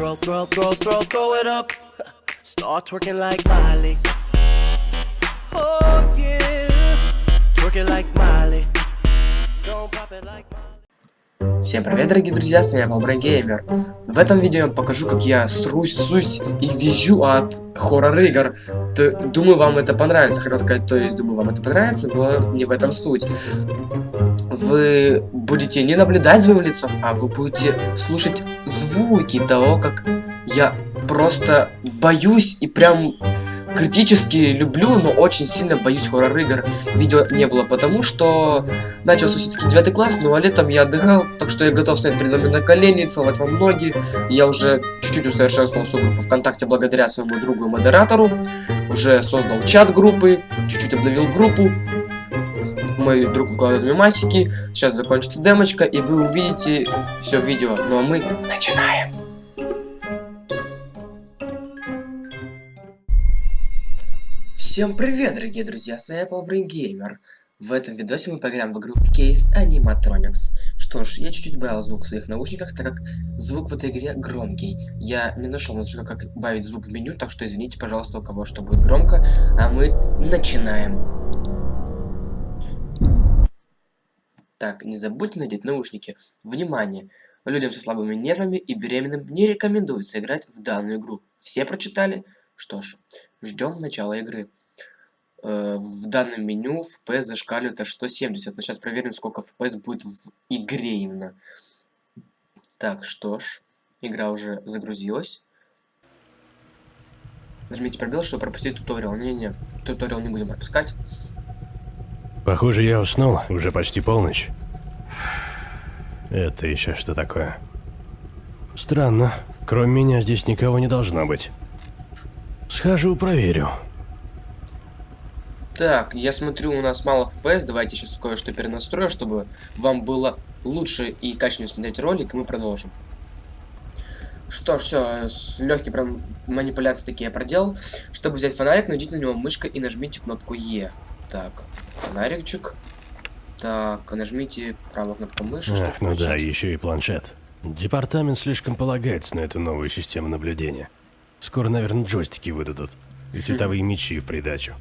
Throw, throw, throw, throw, throw it up. Start twerking like Miley. Oh yeah. Twerking like Miley. Don't pop it like Miley. Всем привет, дорогие друзья, с вами Бобрый Геймер. В этом видео я вам покажу, как я срусь, сусь и визжу от хоррор-игр. Думаю, вам это понравится. Хотел сказать, то есть, думаю, вам это понравится, но не в этом суть. Вы будете не наблюдать за моим лицом, а вы будете слушать звуки того, как я просто боюсь и прям критически люблю, но очень сильно боюсь хоррор-игр. Видео не было потому, что начался все-таки 9 класс, ну а летом я отдыхал, так что я готов стоять перед вами на колени, целовать вам ноги. Я уже чуть-чуть усовершенствовал свою группу ВКонтакте благодаря своему другу и модератору. Уже создал чат группы, чуть-чуть обновил группу. Мой друг выкладывает мемасики. Сейчас закончится демочка, и вы увидите все видео. Ну а мы начинаем. Всем привет, дорогие друзья, с вами Apple Brain Gamer. В этом видосе мы поиграем в игру Case Animatronics. Что ж, я чуть-чуть убавил звук в своих наушниках, так как звук в этой игре громкий. Я не нашел настройка, как убавить звук в меню, так что извините, пожалуйста, у кого что будет громко. А мы начинаем. Так, не забудьте надеть наушники. Внимание! Людям со слабыми нервами и беременным не рекомендуется играть в данную игру. Все прочитали? Что ж, ждем начала игры. Э, в данном меню FPS зашкаливает аж 170. Но сейчас проверим, сколько FPS будет в игре именно. Так, что ж, игра уже загрузилась. Нажмите пробел, чтобы пропустить туториал. Не-не-не, туториал не будем пропускать. Похоже, я уснул. Уже почти полночь. Это еще что такое? Странно. Кроме меня здесь никого не должно быть. Схожу, проверю. Так, я смотрю, у нас мало FPS. Давайте сейчас кое-что перенастрою, чтобы вам было лучше и качественнее смотреть ролик, и мы продолжим. Что ж, все, легкие прям манипуляции такие я проделал. Чтобы взять фонарик, найдите на него мышкой и нажмите кнопку Е. Так, фонарикчик. Так, нажмите правую кнопку мыши, чтобы Ах, ну да, еще и планшет. Департамент слишком полагается на эту новую систему наблюдения. Скоро, наверное, джойстики выдадут. И световые мечи в придачу.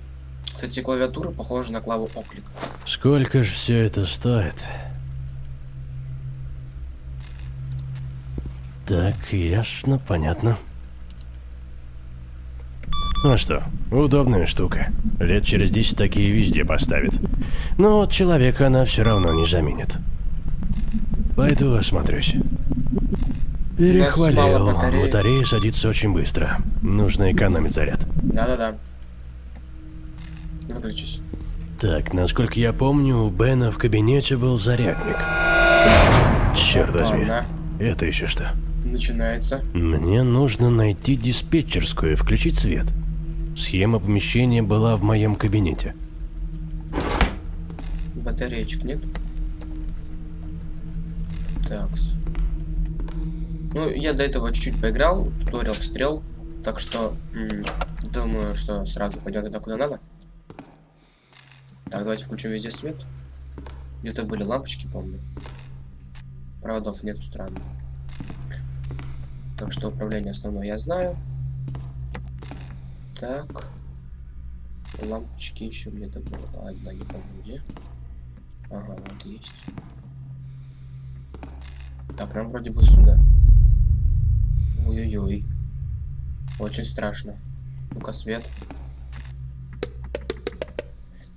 Кстати, клавиатура похожа на клаву оклик. Сколько же все это стоит? Так, ясно, понятно. Ну что, удобная штука. Лет через 10 такие везде поставят. Но вот человека она все равно не заменит. Пойду осмотрюсь. Перехвалил. батареи. Батарея садится очень быстро. Нужно экономить заряд. Да-да-да. Выключись. Так, насколько я помню, у Бена в кабинете был зарядник. Черт возьми. Это еще что? начинается. Мне нужно найти диспетчерскую и включить свет. Схема помещения была в моем кабинете. Батареечек нет? Такс. Ну, я до этого чуть-чуть поиграл, туториал стрел, так что думаю, что сразу пойдет туда, куда надо. Так, давайте включим везде свет. Где-то были лампочки, помню. Проводов нету, странно. Так что управление основное я знаю. Так. Лампочки еще где-то было. Одна, не помню где. Ага, вот есть. Так, нам вроде бы сюда. Ой-ой-ой. Очень страшно. Ну-ка, свет.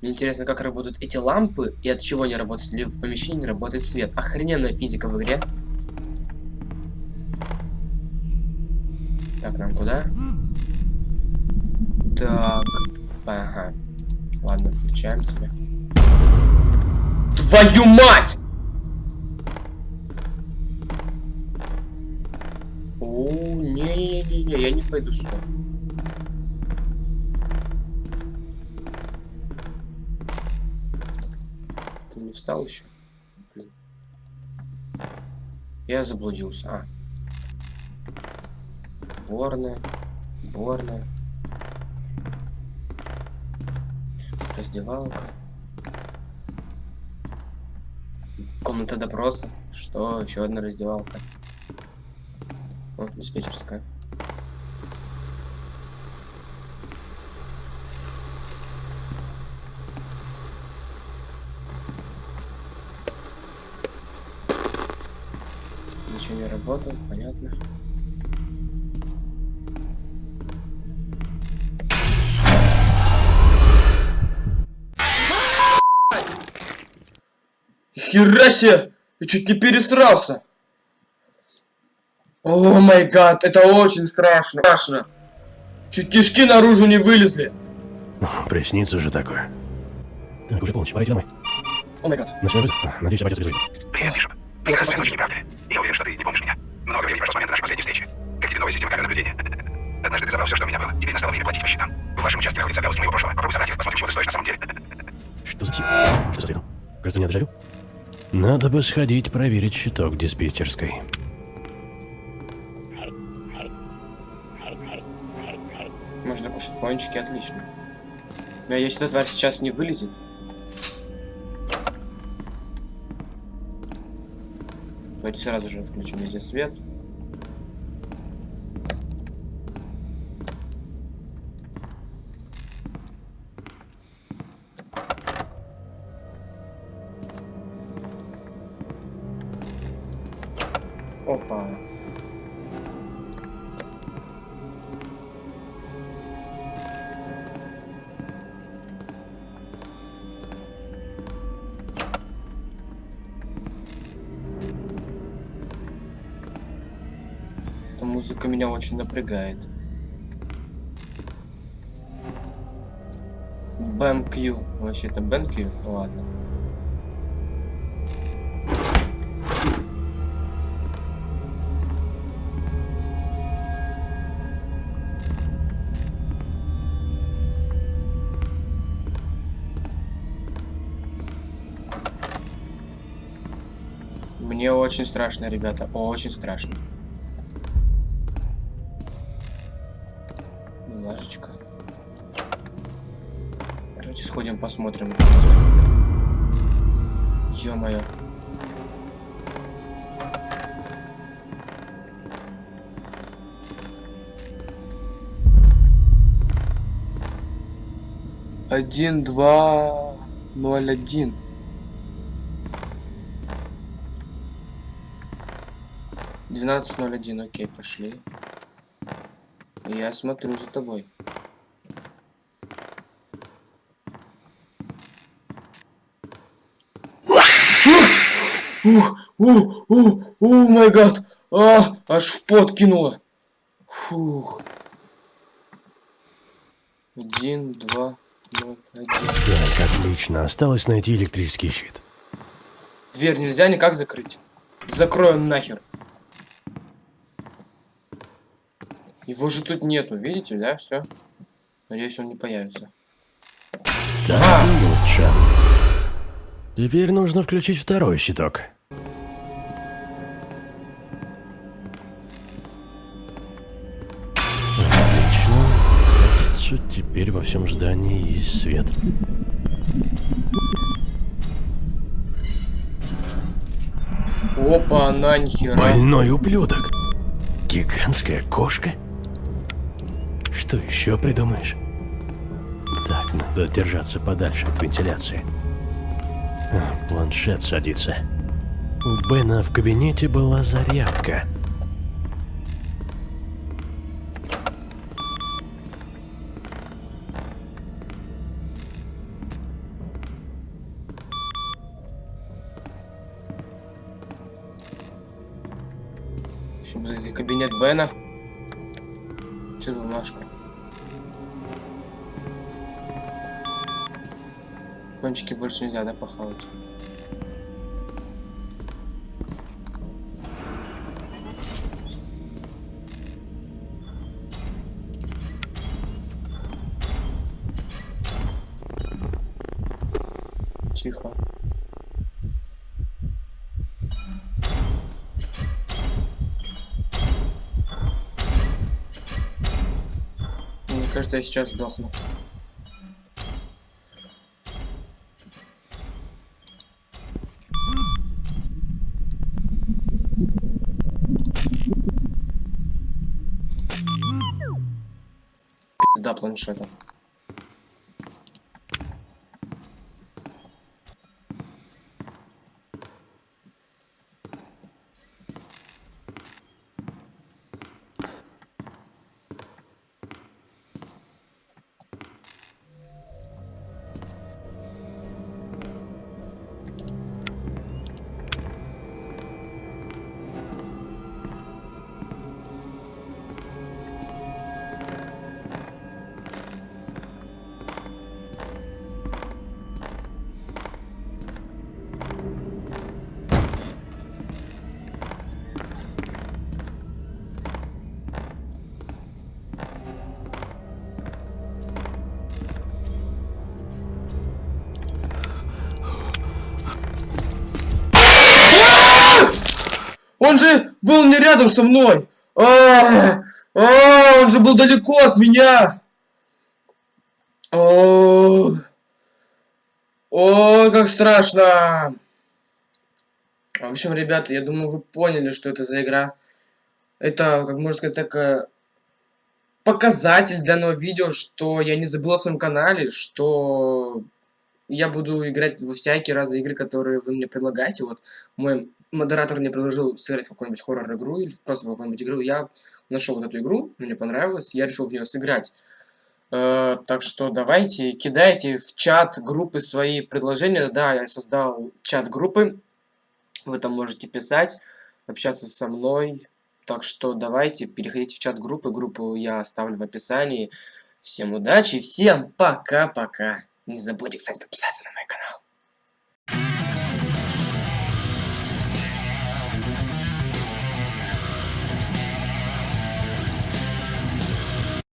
Мне интересно, как работают эти лампы и от чего они работают, если в помещении не работает свет. Охрененная физика в игре. Так, нам куда? Так. Ага. Ладно, включаем тебя. Твою мать! О, не-не-не-не, я не пойду сюда. Ты не встал еще? Блин. Я заблудился. А. Борная. Борная. Раздевалка. Комната допроса. Что? Еще одна раздевалка. О, диспетчерская. Ничего не работает, понятно. Хера себе! Я чуть не пересрался! О май гад, это очень страшно. Страшно. Чуть кишки наружу не вылезли. Приснится же такое. Так, уже полночь, пора идти домой. О май гад. А, Надеюсь, обойдется без вызова. Привет, Бишоп. Прекрасно слышишь, не правда ли? Я уверен, что ты не помнишь меня. Много времени прошло с момента нашей последней встречи. Как тебе новая система камер наблюдения? Однажды ты забрал все, что у меня было. Теперь настало время платить по счетам. В вашем участке находится обязанность моего прошлого. Попробуй собрать их, посмотрим, чего ты стоишь на самом деле. Что за псих? Что за цветом? Кажется, меня дежавю. Надо бы сходить проверить щиток диспетчерской. Можно кушать пончики, отлично. Но если эта тварь сейчас не вылезет... Давайте сразу же включим везде свет. Опа. Эта музыка меня очень напрягает. BMQ. Вообще это BMQ? Ладно. Мне очень страшно, ребята, очень страшно. Лажечка. Давайте сходим посмотрим. Ё-моё. Один, два, ноль, один. Двенадцать ноль один, окей, пошли. Я смотрю за тобой. Ух, ух, ух, ух, май гад. А, аж в пот кинуло. Фух. Один, два, ноль, один. Так, отлично. Осталось найти электрический щит. Дверь нельзя никак закрыть. Закрою нахер. Его же тут нету, видите, да, все. Надеюсь, он не появится. А! Теперь нужно включить второй щиток. Отлично. Кажется, теперь во всем здании есть свет. Опа, она нихера. Больной ублюдок. Гигантская кошка? Что еще придумаешь? Так, надо держаться подальше от вентиляции. А, планшет садится. У Бена в кабинете была зарядка. Что за кабинет Бена? Что Кончики больше нельзя, да, похавать? Тихо. Мне кажется, я сейчас сдохну. Да, планшета. Он же был не рядом со мной. А, а, он же был далеко от меня. О, о, как страшно. В общем, ребята, я думаю, вы поняли, что это за игра. Это, как можно сказать, такая показатель данного видео, что я не забыл о своем канале, что я буду играть во всякие разные игры, которые вы мне предлагаете. Вот мой модератор мне предложил сыграть в какую-нибудь хоррор-игру или просто в какую-нибудь игру. Я нашел вот эту игру, мне понравилось, я решил в нее сыграть. Э, так что давайте, кидайте в чат группы свои предложения. Да, я создал чат группы. Вы там можете писать, общаться со мной. Так что давайте, переходите в чат группы. Группу я оставлю в описании. Всем удачи, всем пока-пока. Не забудьте, кстати, подписаться на мой канал.